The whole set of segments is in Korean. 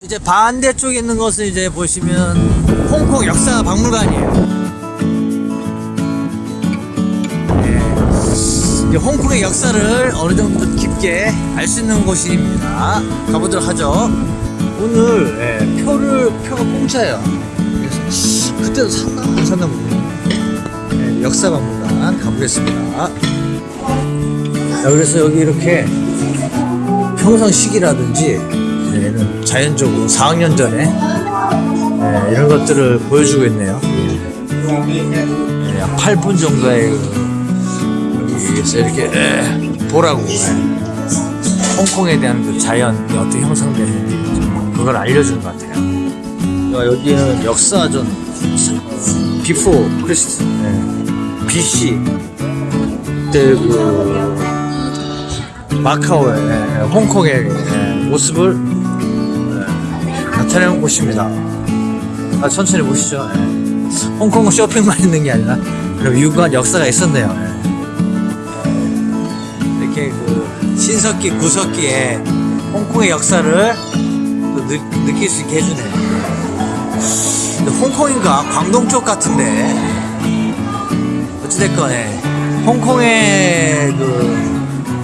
이제 반대쪽에 있는 것은 이제 보시면 홍콩 역사 박물관이에요. 네. 이제 홍콩의 역사를 어느 정도 깊게 알 수 있는 곳입니다. 가보도록 하죠. 오늘 예, 표를 표가 공짜예요. 그래서 그때도 샀나 안 샀나 모르겠네요. 예, 역사 박물관 가보겠습니다. 자, 그래서 여기 이렇게 평상 시기라든지 얘는 자연적으로 4학년 전에 예, 이런 것들을 보여주고 있네요. 예, 한 8분 정도의 이렇게 예, 보라고 예. 홍콩에 대한 그 자연이 어떻게 형성되는지 그걸 알려주는 것 같아요. 야, 여기는 역사전 어, Before Christ 예, BC 그 마카오의 예, 홍콩의 예, 모습을 예, 나타내는 곳입니다. 아, 천천히 보시죠. 예. 홍콩은 쇼핑만 있는 게 아니라 유구한 역사가 있었네요. 예. 이렇게 그 신석기, 구석기에 홍콩의 역사를 또 느, 느낄 수 있게 해주네요. 홍콩인가 광동 쪽 같은데 어찌됐건 예. 홍콩의 그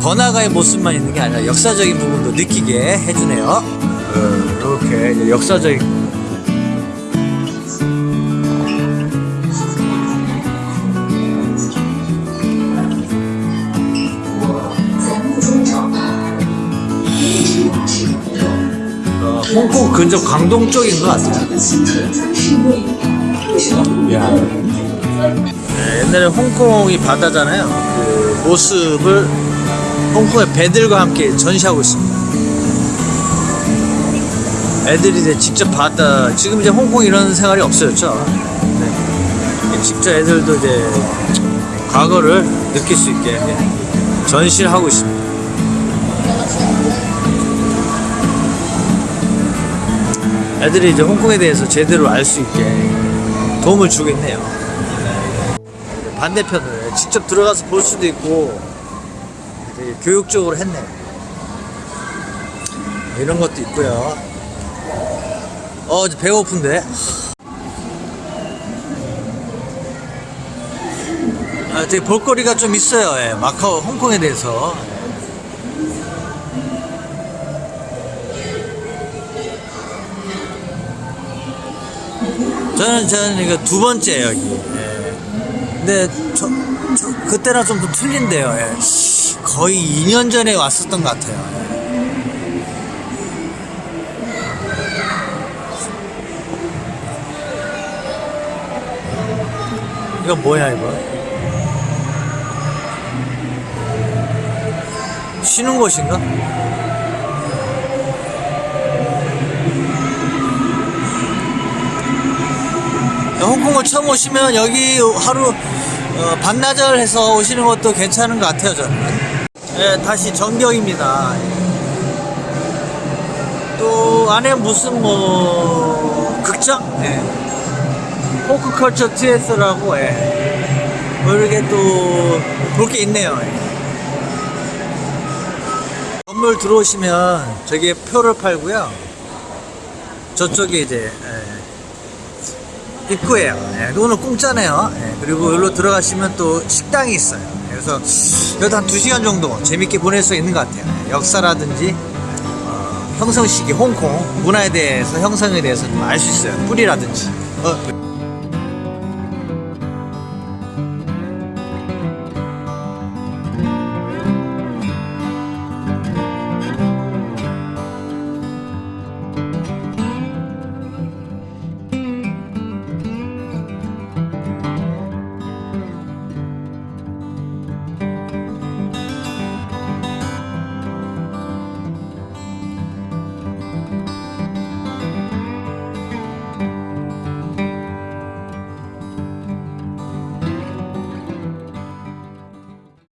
번화가의 모습만 있는 게 아니라 역사적인 부분도 느끼게 해주네요. 이렇게 역사적인 어, 홍콩 근접 광동 쪽인 것 같아요. 야. 네, 옛날에 홍콩이 바다잖아요. 그 모습을 홍콩의 배들과 함께 전시하고 있습니다. 애들이 이제 직접 바다, 지금 이제 홍콩 이런 생활이 없어졌죠. 네. 직접 애들도 이제 과거를 느낄 수 있게 전시를 하고 있습니다. 애들이 이제 홍콩에 대해서 제대로 알 수 있게 도움을 주겠네요. 네. 반대편을 직접 들어가서 볼 수도 있고 되게 교육적으로 했네요. 이런 것도 있고요. 어, 이제 배고픈데. 아, 되게 볼거리가 좀 있어요. 예, 마카오, 홍콩에 대해서. 저는 저는 이거 두 번째 여기. 예. 근데 저, 저 그때랑 좀더 틀린데요. 예. 거의 2년 전에 왔었던 것 같아요. 예. 이거 뭐야 이거? 쉬는 곳인가? 홍콩을 처음 오시면 여기 하루 어, 반나절 해서 오시는 것도 괜찮은 것 같아요 저는 네, 다시 전경입니다 또 안에 무슨 뭐 극장? 네. 포크컬처 TS라고 예. 뭐 이렇게 또볼 게 있네요 예. 건물 들어오시면 저기에 표를 팔고요 저쪽에 이제 예. 입구예요. 예, 오늘 공짜네요. 예, 그리고 여기로 들어가시면 또 식당이 있어요. 그래서 여기도 한 2시간 정도 재밌게 보낼 수 있는 것 같아요. 예, 역사라든지 어, 형성 시기 홍콩 문화에 대해서 형성에 대해서 좀 알 수 있어요. 뿌리라든지. 어,